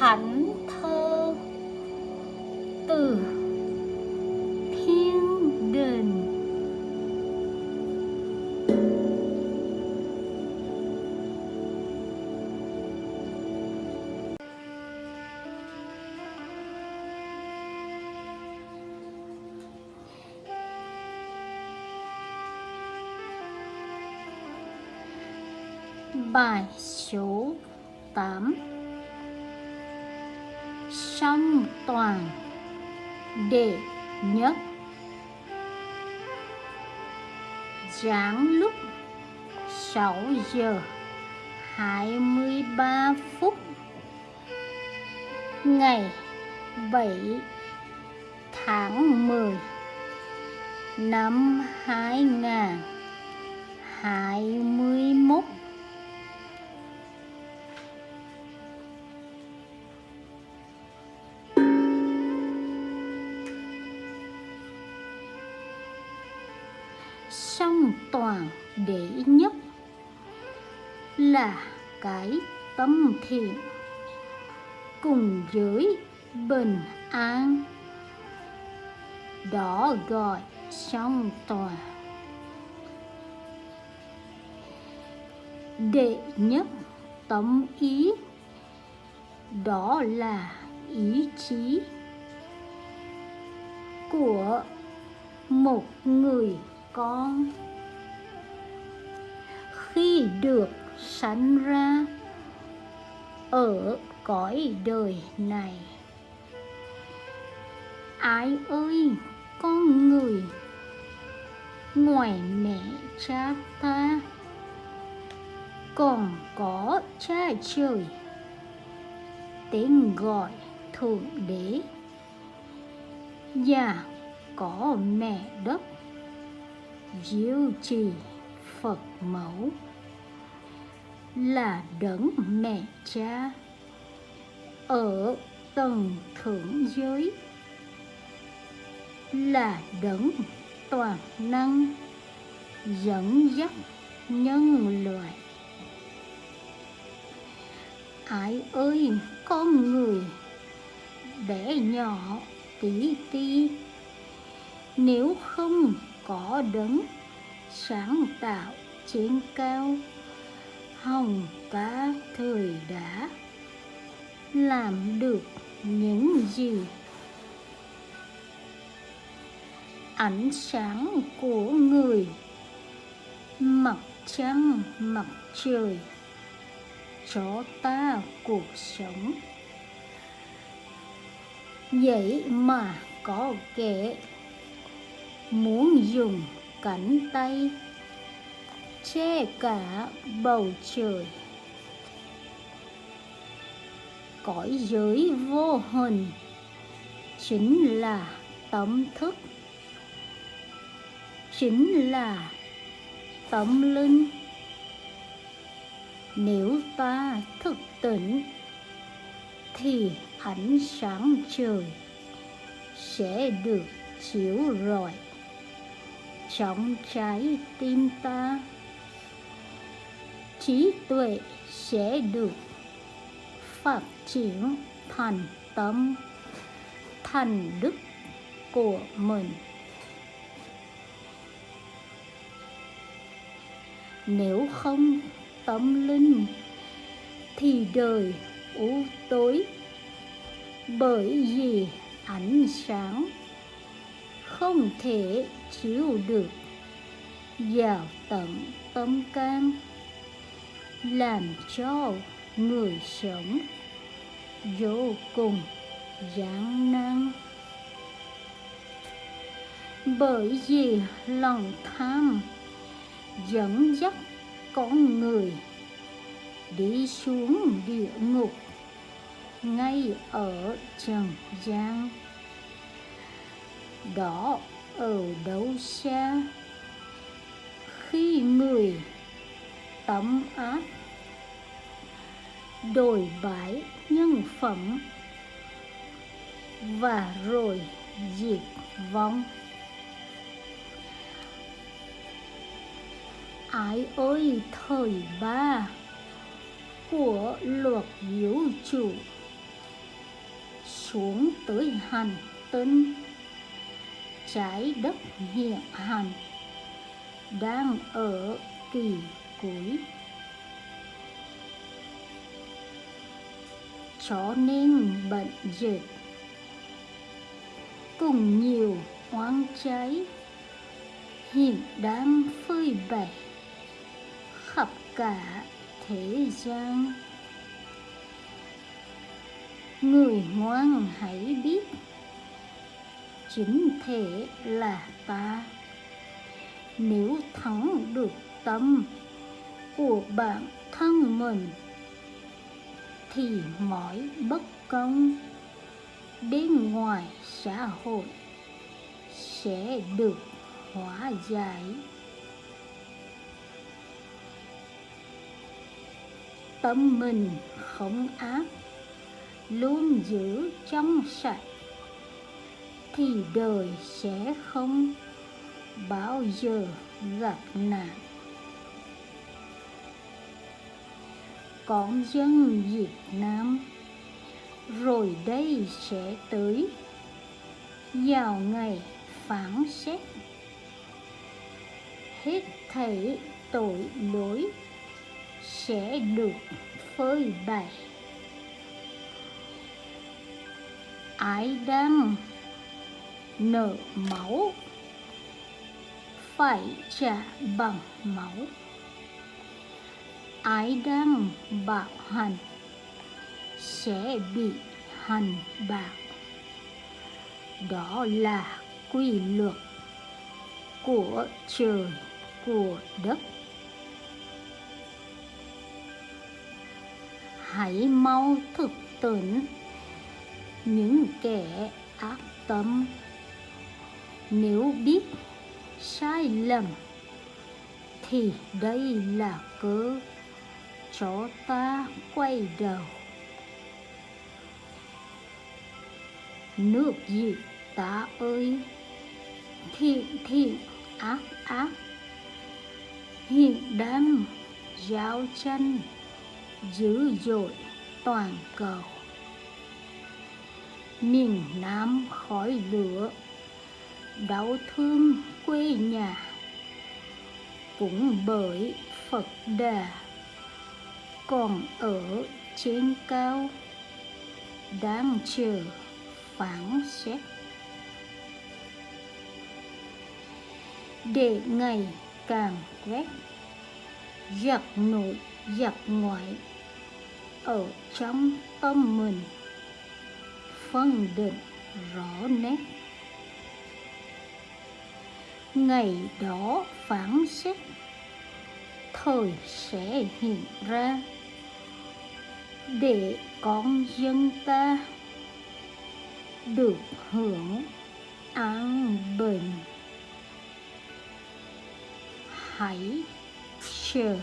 thánh thơ từ thiên đình Bài số 8 Song toàn đệ nhất Giảng lúc 6 giờ 23 phút Ngày 7 tháng 10 năm 2021 song toàn đệ nhất là cái tâm thiện cùng với bình an. Đó gọi song toàn. Đệ nhất tâm ý, đó là ý chí của một người con. Khi được sanh ra ở cõi đời này, ai ơi, con người ngoài mẹ cha ta còn có cha trời, tên gọi thượng đế, và có mẹ đất diệu trì phật mẫu là đấng mẹ cha ở tầng thượng giới, là đấng toàn năng dẫn dắt nhân loại. Ai ơi, con người bé nhỏ tí ti, nếu không có đấng sáng tạo trên cao. Hồng cả thời đã làm được những gì? Ánh sáng của người, mặt trăng, mặt trời, cho ta cuộc sống. Vậy mà có kẻ muốn dùng cánh tay che cả bầu trời. Cõi giới vô hình chính là tâm thức. Chính là tâm linh. Nếu ta thức tỉnh thì ánh sáng trời sẽ được chiếu rọi trong trái tim ta. Trí tuệ sẽ được phát triển thành tâm, thành đức của mình. Nếu không tâm linh thì đời u tối, bởi vì ánh sáng không thể chịu được. Vào tận tâm can, làm cho người sống vô cùng gian nan. Bởi vì lòng tham dẫn dắt con người đi xuống địa ngục ngay ở trần gian đó ở đâu xa khi người tấm áp. Đổi bãi nhân phẩm. Và rồi diệt vong. Ai ơi thời ba của luật vũ trụ. Xuống tới hành tinh trái đất hiện hành, đang ở kỳ cuối. Cho nên bệnh dịch, cùng nhiều oán cháy hiện đang phơi bày khắp cả thế gian. Người ngoan hãy biết chính thể là ta. Nếu thắng được tâm của bản thân mình, thì mọi bất công bên ngoài xã hội sẽ được hóa giải. Tâm mình không ác, luôn giữ trong sạch thì đời sẽ không bao giờ gặp nạn. Con dân Việt Nam, rồi đây sẽ tới. Vào ngày phán xét, hết thảy tội lỗi sẽ được phơi bày. Ai đang nợ máu. Phải trả bằng máu. Ai đang bạo hành sẽ bị hành bạc. đó là quy luật của trời, của đất. Hãy mau thực tỉnh những kẻ ác tâm nếu biết sai lầm, thì đây là cơ cho ta quay đầu. Nước gì ta ơi? Thiện thiện ác ác. Hiện đang giao chân dữ dội toàn cầu. Miền Nam khói lửa đau thương quê nhà cũng bởi Phật Đà còn ở trên cao đang chờ phán xét. Để ngày càng quét, giặc nội giặc ngoại ở trong tâm mình, phân định rõ nét ngày đó phán xét, thời sẽ hiện ra. Để con dân ta được hưởng an bình, hãy chờ